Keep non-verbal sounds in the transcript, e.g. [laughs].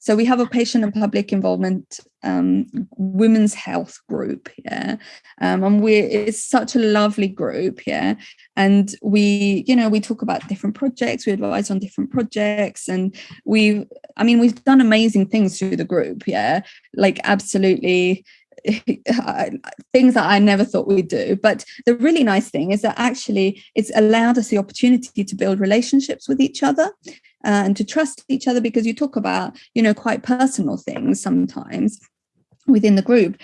so we have a patient and public involvement um, women's health group yeah. Um, and we it's such a lovely group yeah. And we you know we talk about different projects we advise on different projects and we i mean we've done amazing things through the group yeah. Like absolutely [laughs] things that I never thought we'd do. But the really nice thing is that actually it's allowed us the opportunity to build relationships with each other uh, and to trust each other because you talk about, you know, quite personal things sometimes within the group